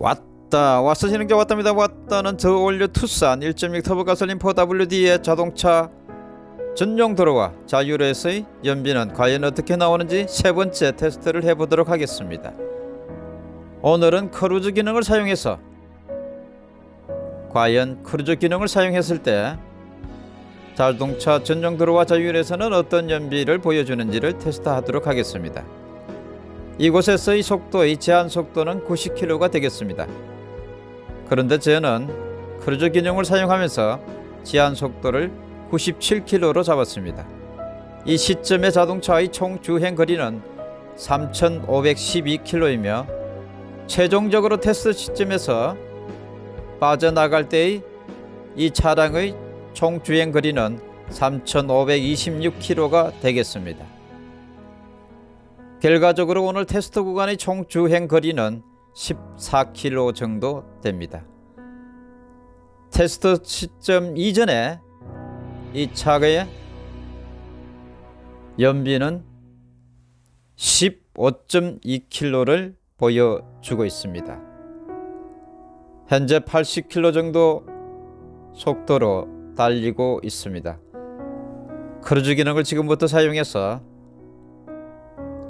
왔다 왔어지는 게 왔답니다. 왔다는 저올류 투싼 1.6 터보 가솔린 4WD의 자동차. 전용 도로와 자유로에서의 연비는 과연 어떻게 나오는지 세 번째 테스트를 해보도록 하겠습니다. 오늘은 크루즈 기능을 사용해서 과연 크루즈 기능을 사용했을 때 자동차 전용 도로와 자유로에서는 어떤 연비를 보여주는지를 테스트하도록 하겠습니다 이곳에서의 속도의 제한 속도는 90km가 되겠습니다. 그런데 저는 크루즈 기능을 사용하면서 제한 속도를 97km로 잡았습니다. 이 시점의 자동차의 총 주행 거리는 3512km이며 최종적으로 테스트 시점에서 빠져나갈 때의 이 차량의 총 주행 거리는 3526km가 되겠습니다. 결과적으로 오늘 테스트 구간의 총 주행 거리는 14km 정도 됩니다. 테스트 시점 이전에 이 차의 연비는 15.2km를 보여주고 있습니다. 현재 80km 정도 속도로 달리고 있습니다. 크루즈 기능을 지금부터 사용해서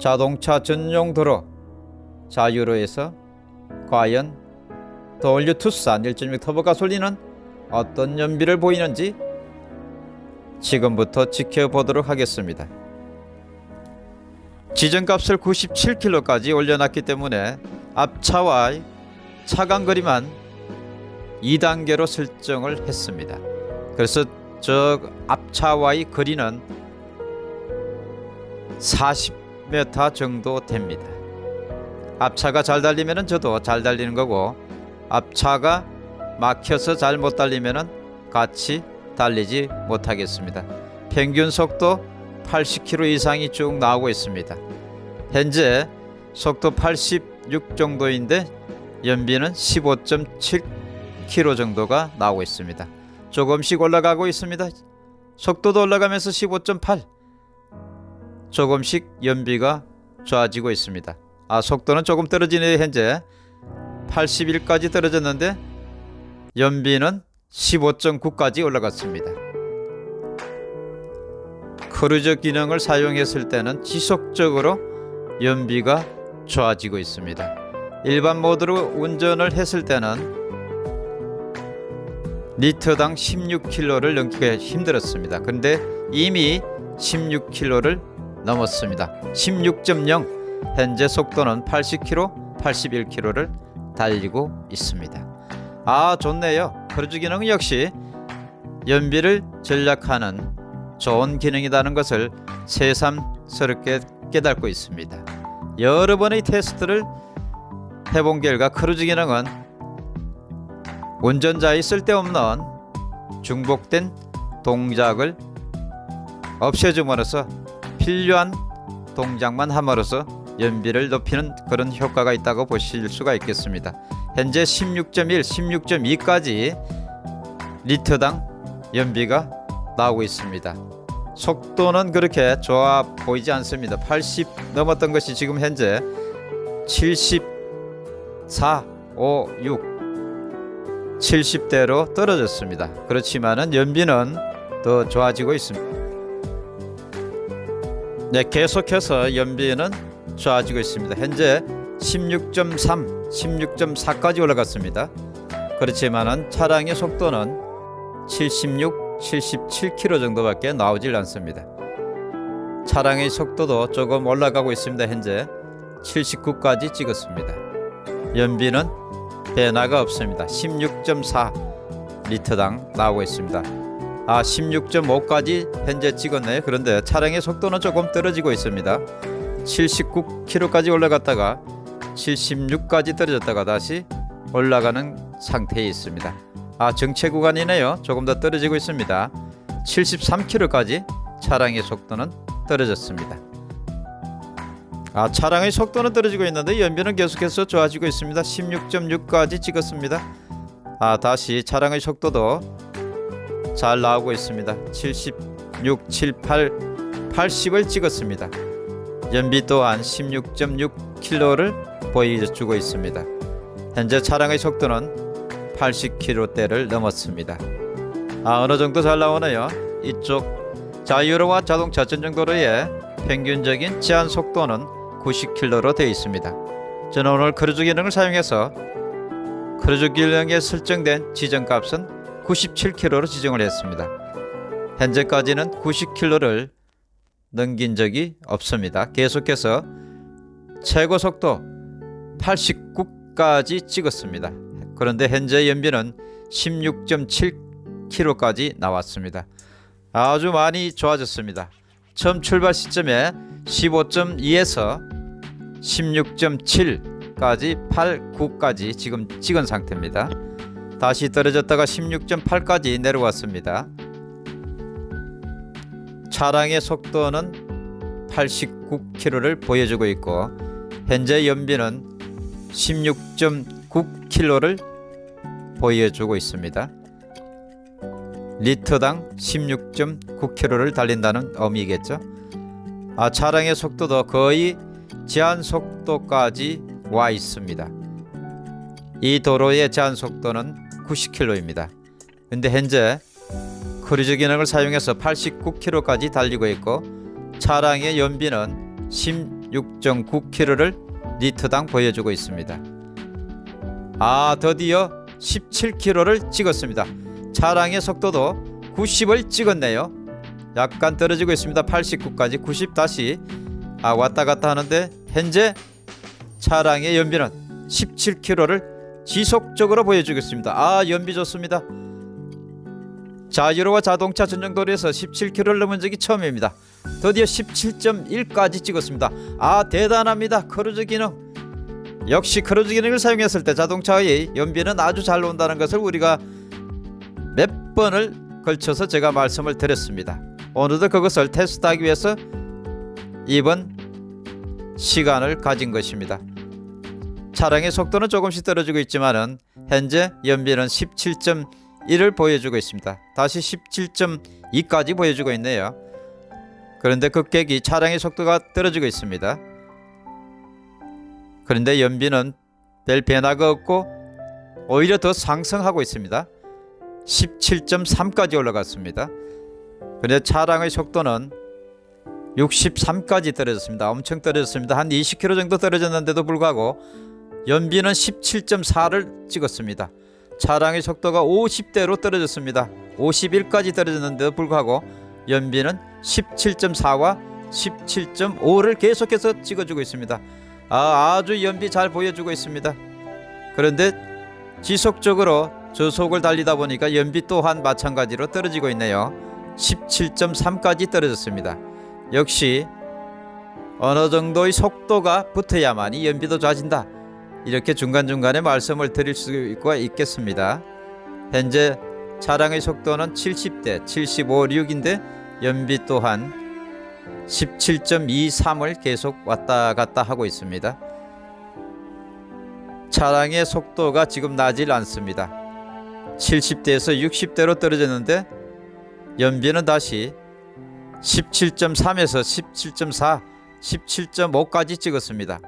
자동차 전용 도로 자유로에서 과연 the all new 투싼 1.6 터보 가솔린은 어떤 연비를 보이는지 지금부터 지켜보도록 하겠습니다. 지정값을 97km까지 올려놨기 때문에 앞차와의 차간거리만 2단계로 설정을 했습니다. 그래서 저 앞차와의 거리는 40 m 정도 됩니다. 앞차가 잘 달리면 저도 잘 달리는 거고 앞차가 막혀서 잘 못 달리면 같이 달리지 못하겠습니다. 평균 속도 80km 이상이 쭉 나오고 있습니다. 현재 속도 86 정도인데 연비는 15.7km 정도가 나오고 있습니다. 조금씩 올라가고 있습니다. 속도도 올라가면서 15.8 조금씩 연비가 좋아지고 있습니다. 아 속도는 조금 떨어지네 현재 81까지 떨어졌는데 연비는 15.9까지 올라갔습니다. 크루즈 기능을 사용했을 때는 지속적으로 연비가 좋아지고 있습니다. 일반 모드로 운전을 했을 때는 리터당 16km를 넘기가 힘들었습니다. 근데 이미 16km를 넘었습니다. 16.0 현재 속도는 80km, 81km를 달리고 있습니다. 아 좋네요. 크루즈 기능 역시 연비를 절약하는 좋은 기능이라는 것을 새삼스럽게 깨닫고 있습니다. 여러 번의 테스트를 해본 결과 크루즈 기능은 운전자의 쓸데없는 중복된 동작을 없애줌으로써 필요한 동작만 함으로써 연비를 높이는 그런 효과가 있다고 보실 수가 있겠습니다. 현재 16.1, 16.2까지 리터당 연비가 나오고 있습니다. 속도는 그렇게 좋아 보이지 않습니다. 80 넘었던 것이 지금 현재 74, 5, 6 70대로 떨어졌습니다. 그렇지만은 연비는 더 좋아지고 있습니다. 네, 계속해서 연비는 좋아지고 있습니다. 현재 16.3, 16.4까지 올라갔습니다. 그렇지만은 차량의 속도는 76, 77km 정도밖에 나오질 않습니다. 차량의 속도도 조금 올라가고 있습니다. 현재 79까지 찍었습니다. 연비는 변화가 없습니다. 16.4 리터당 나오고 있습니다. 아 16.5까지 현재 찍었네요. 그런데 차량의 속도는 조금 떨어지고 있습니다. 79km까지 올라갔다가 76까지 떨어졌다가 다시 올라가는 상태에 있습니다. 아 정체 구간이네요. 조금 더 떨어지고 있습니다. 73km까지 차량의 속도는 떨어졌습니다. 아 차량의 속도는 떨어지고 있는데 연비는 계속해서 좋아지고 있습니다. 16.6까지 찍었습니다. 아 다시 차량의 속도도 잘 나오고 있습니다. 76, 78, 80을 찍었습니다. 연비 또한 16.6km를 보여주고 있습니다. 현재 차량의 속도는 80km대를 넘었습니다. 아 어느 정도 잘 나오네요. 이쪽 자유로와 자동차 전용도로의 평균적인 제한 속도는 90km로 되어 있습니다. 저는 오늘 크루즈 기능을 사용해서 크루즈 기능에 설정된 지정값은 97km로 지정을 했습니다. 현재까지는 90km를 넘긴 적이 없습니다. 계속해서 최고 속도 89까지 찍었습니다. 그런데 현재 연비는 16.7km까지 나왔습니다. 아주 많이 좋아졌습니다. 처음 출발 시점에 15.2에서 16.7까지 8, 9까지 지금 찍은 상태입니다. 다시 떨어졌다가 16.8까지 내려왔습니다. 차량의 속도는 89km를 보여주고 있고 현재 연비는 16.9km를 보여주고 있습니다. 리터당 16.9km를 달린다는 의미겠죠. 아, 차량의 속도도 거의 제한 속도까지 와 있습니다. 이 도로의 제한 속도는 90km입니다. 근데 현재 크루즈 기능을 사용해서 89km까지 달리고 있고 차량의 연비는 16.9km를 리터당 보여주고 있습니다. 아 드디어 17km를 찍었습니다. 차량의 속도도 90을 찍었네요. 약간 떨어지고 있습니다. 89까지 90 다시 아 왔다 갔다 하는데 현재 차량의 연비는 17km를 지속적으로 보여주겠습니다. 아 연비 좋습니다. 자유로와 자동차 전용도로에서 17km를 넘은 적이 처음입니다. 드디어 17.1까지 찍었습니다. 아 대단합니다. 크루즈 기능. 역시 크루즈 기능을 사용했을 때 자동차의 연비는 아주 잘 나온다는 것을 우리가 몇 번을 걸쳐서 제가 말씀을 드렸습니다. 오늘도 그것을 테스트하기 위해서 이번 시간을 가진 것입니다. 차량의 속도는 조금씩 떨어지고 있지만은 현재 연비는 17.1을 보여주고 있습니다. 다시 17.2까지 보여주고 있네요. 그런데 급격히 차량의 속도가 떨어지고 있습니다. 그런데 연비는 별 변화가 없고 오히려 더 상승하고 있습니다. 17.3까지 올라갔습니다. 그런데 차량의 속도는 63까지 떨어졌습니다. 엄청 떨어졌습니다. 한 20km 정도 떨어졌는데도 불구하고 연비는 17.4를 찍었습니다. 차량의 속도가 50대로 떨어졌습니다. 51까지 떨어졌는데도 불구하고 연비는 17.4와 17.5를 계속해서 찍어주고 있습니다. 아, 아주 연비 잘 보여주고 있습니다. 그런데 지속적으로 저속을 달리다 보니까 연비 또한 마찬가지로 떨어지고 있네요. 17.3까지 떨어졌습니다. 역시 어느 정도의 속도가 붙어야만이 연비도 좋아진다. 이렇게 중간중간에 말씀을 드릴 수가 있겠습니다. 현재 차량의 속도는 70대 75, 6인데 연비 또한 17.23을 계속 왔다 갔다 하고 있습니다. 차량의 속도가 지금 나질 않습니다. 70대에서 60대로 떨어졌는데 연비는 다시 17.3에서 17.4, 17.5까지 찍었습니다.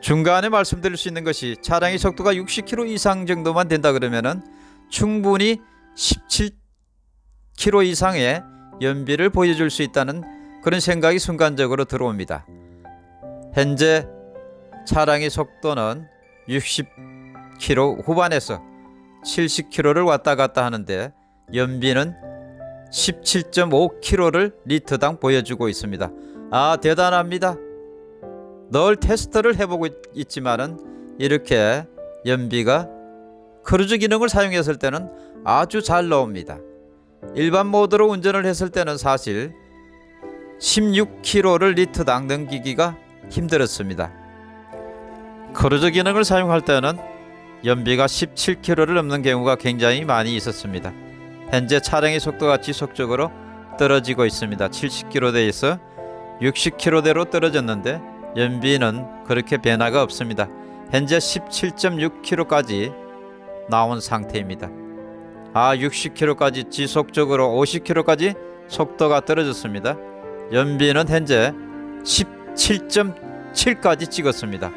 중간에 말씀드릴 수 있는 것이 차량의 속도가 60km 이상 정도만 된다 그러면은 충분히 17km 이상의 연비를 보여줄 수 있다는 그런 생각이 순간적으로 들어옵니다. 현재 차량의 속도는 60km 후반에서 70km를 왔다 갔다 하는데 연비는 17.5km를 리터당 보여주고 있습니다. 아 대단합니다. 늘 테스트를 해보고 있지만은 이렇게 연비가 크루즈 기능을 사용했을 때는 아주 잘 나옵니다. 일반 모드로 운전을 했을 때는 사실 16km를 리터당 넘기기가 힘들었습니다. 크루즈 기능을 사용할 때는 연비가 17km를 넘는 경우가 굉장히 많이 있었습니다. 현재 차량의 속도가 지속적으로 떨어지고 있습니다. 70km대에서 60km대로 떨어졌는데 연비는 그렇게 변화가 없습니다. 현재 17.6km까지 나온 상태입니다. 아 60km까지 지속적으로 50km까지 속도가 떨어졌습니다. 연비는 현재 17.7까지 찍었습니다.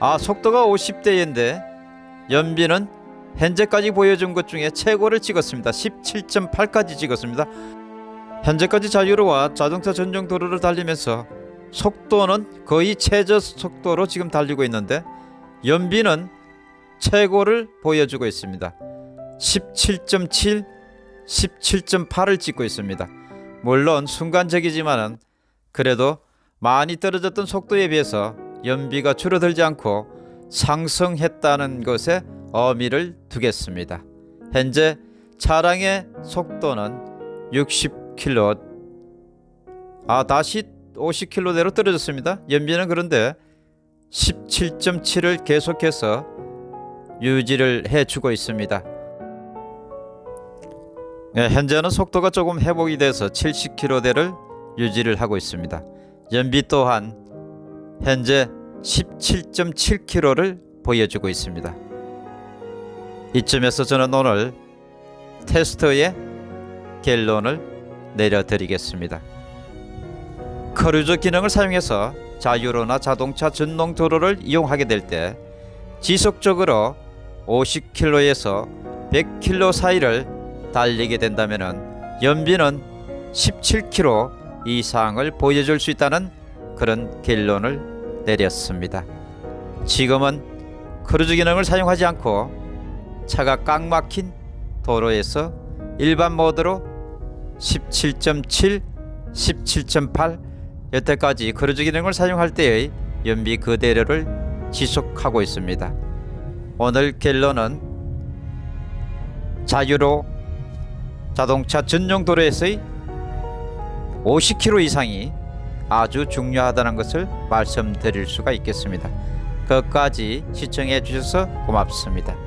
아 속도가 50대인데 연비는 현재까지 보여준 것 중에 최고를 찍었습니다. 17.8까지 찍었습니다. 현재까지 자유로와 자동차 전용 도로를 달리면서 속도는 거의 최저 속도로 지금 달리고 있는데 연비는 최고를 보여주고 있습니다. 17.7, 17.8을 찍고 있습니다. 물론 순간적이지만은 그래도 많이 떨어졌던 속도에 비해서 연비가 줄어들지 않고 상승했다는 것에 의미를 두겠습니다. 현재 차량의 속도는 60km 아 다시 50km대로 떨어졌습니다. 연비는 그런데 17.7을 계속해서 유지를 해주고 있습니다. 네, 현재는 속도가 조금 회복이 돼서 70km대를 유지를 하고 있습니다. 연비 또한 현재 17.7km를 보여주고 있습니다. 이쯤에서 저는 오늘 테스트의 결론을 내려드리겠습니다. 크루즈 기능을 사용해서 자유로나 자동차 전용 도로를 이용하게 될 때 지속적으로 50km에서 100km 사이를 달리게 된다면 연비는 17km 이상을 보여줄 수 있다는 그런 결론을 내렸습니다. 지금은 크루즈 기능을 사용하지 않고 차가 꽉 막힌 도로에서 일반 모드로 17.7, 17.8 여태까지 크루즈 기능을 사용할 때의 연비 그대로를 지속하고 있습니다. 오늘 결론은 자유로 자동차 전용 도로에서의 50km 이상이 아주 중요하다는 것을 말씀드릴 수가 있겠습니다. 끝까지 시청해 주셔서 고맙습니다.